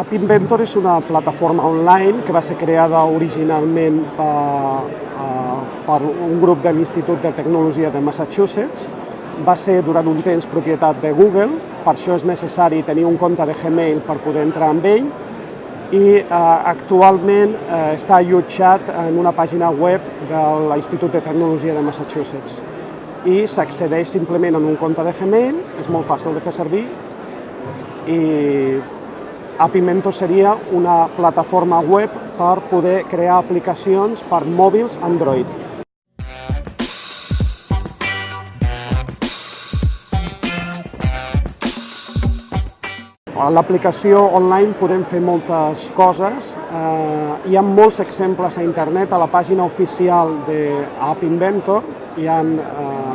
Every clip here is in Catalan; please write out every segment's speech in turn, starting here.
App Inventor és una plataforma online que va ser creada originalment per, per un grup de l'Institut de Tecnologia de Massachusetts. Va ser durant un temps propietat de Google, per això és necessari tenir un compte de Gmail per poder entrar amb ell i eh, actualment eh, està allotjat en una pàgina web de l'Institut de Tecnologia de Massachusetts i s'accedeix simplement en un compte de Gmail, és molt fàcil de fer servir i Apimento seria una plataforma web per poder crear aplicacions per mòbils Android. A l'aplicació online podem fer moltes coses. Eh, hi ha molts exemples a internet, a la pàgina oficial d'App Inventor hi ha eh,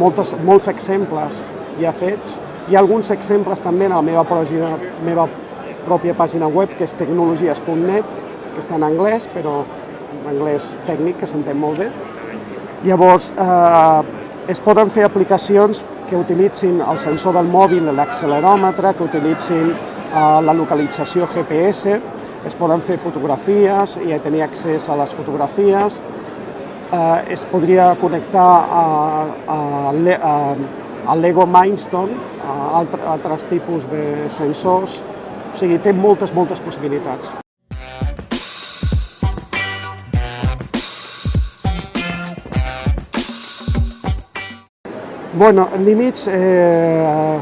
moltes, molts exemples ja fets. Hi ha alguns exemples també a la meva, meva pròpia pàgina web, que és tecnologies.net, que està en anglès, però en anglès tècnic, que s'entén molt bé. Llavors, eh, es poden fer aplicacions que utilitzin el sensor del mòbil, l'acceleròmetre, que utilitzin eh, la localització GPS, es poden fer fotografies i tenir accés a les fotografies, eh, es podria connectar a, a, a, a Lego Mindstone, a altre, altres tipus de sensors, o sigui, té moltes, moltes possibilitats. Bueno, límits, eh,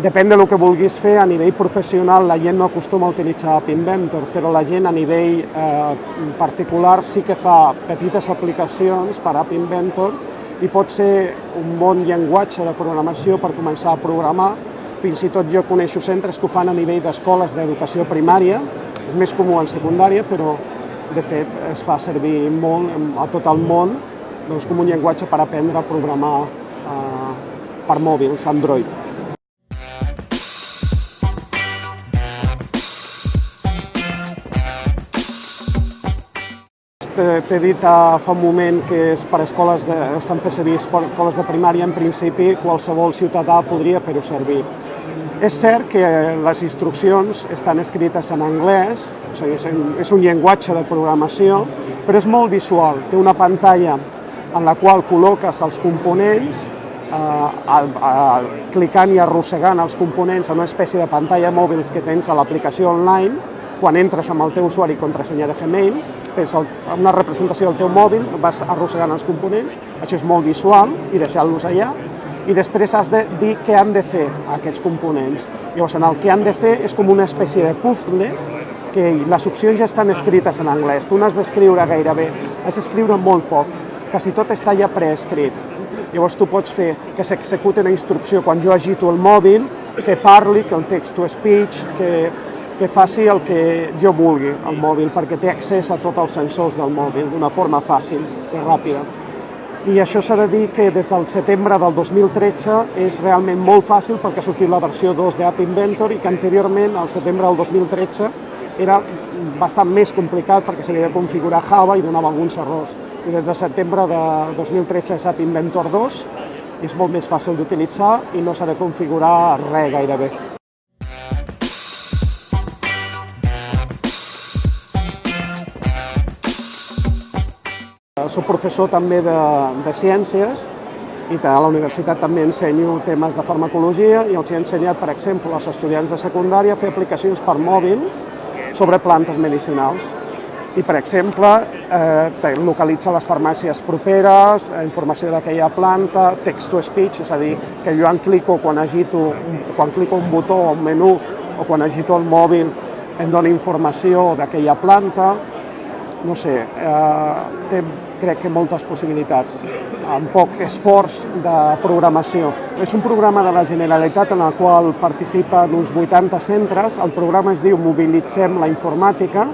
depèn del que vulguis fer. A nivell professional la gent no acostuma a utilitzar App Inventor, però la gent a nivell eh, particular sí que fa petites aplicacions per App Inventor i pot ser un bon llenguatge de programació per començar a programar. Fins i tot jo coneixo centres que ho fan a nivell d'escoles d'educació primària, és més comú en secundària, però de fet es fa servir molt a tot el món doncs, com un llenguatge per aprendre a programar eh, per mòbils, Android. T'he dit fa un moment que és per escoles de, estan fent servir escoles de primària, en principi qualsevol ciutadà podria fer-ho servir. És cert que les instruccions estan escrites en anglès, o sigui, és un llenguatge de programació, però és molt visual. Té una pantalla en la qual col·loques els components, eh, clicant i arrossegant els components en una espècie de pantalla mòbils que tens a l'aplicació online, quan entres amb el teu usuari i contrasenya de Gmail, tens una representació del teu mòbil, vas arrossegant els components, això és molt visual i deixant-los allà, i després has de dir què han de fer aquests components. Llavors, el que han de fer és com una espècie de puzzle que les opcions ja estan escrites en anglès. Tu n'has d'escriure gairebé, has d'escriure molt poc, quasi tot està ja preescrit. Llavors tu pots fer que s'executi una instrucció quan jo agito el mòbil, que parli, que el text-to-speech, que que faci el que jo vulgui al mòbil, perquè té accés a tots els sensors del mòbil d'una forma fàcil i ràpida. I això s'ha de dir que des del setembre del 2013 és realment molt fàcil perquè ha sortit la versió 2 d'App Inventor i que anteriorment, al setembre del 2013, era bastant més complicat perquè s'havia de configurar Java i donava alguns errors. I des de setembre de 2013 és App Inventor 2 i és molt més fàcil d'utilitzar i no s'ha de configurar res gairebé. Soc professor també de, de ciències i a la universitat també ensenyo temes de farmacologia i els he ensenyat, per exemple, als estudiants de secundària a fer aplicacions per mòbil sobre plantes medicinals. I, per exemple, eh, localitza les farmàcies properes, eh, informació d'aquella planta, text-to-speech, és a dir, que jo en clico quan agito, quan clico un botó o un menú o quan agito el mòbil em dona informació d'aquella planta, no sé, eh, té crec que moltes possibilitats, amb poc esforç de programació. És un programa de la Generalitat en el qual participen uns 80 centres. El programa es diu Mobilitzem la informàtica.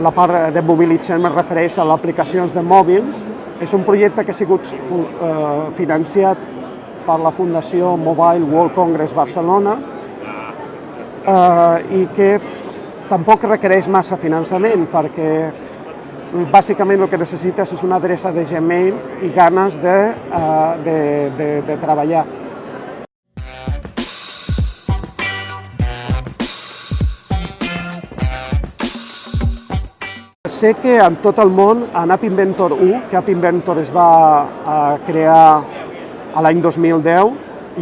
La part de Mobilitzem es refereix a aplicacions de mòbils. És un projecte que ha sigut eh, financiat per la Fundació Mobile World Congress Barcelona eh, i que tampoc requereix massa finançament perquè bàsicament el que necessites és una adreça de Gmail i ganes de, eh, de, de, de treballar. Sé que en tot el món, en App Inventor 1, que App Inventor es va eh, crear a l'any 2010,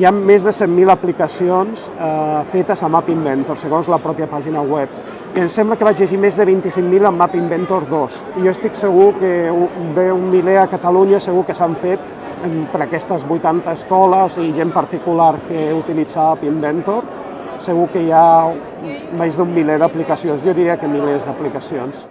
hi ha més de 100.000 aplicacions eh, fetes amb App Inventor, segons la pròpia pàgina web. Em sembla que vaig llegir més de 25.000 amb App Inventor 2. I jo estic segur que ve un miler a Catalunya, segur que s'han fet per aquestes 80 escoles i gent particular que utilitza App Inventor. Segur que hi ha més d'un miler d'aplicacions, jo diria que milers d'aplicacions.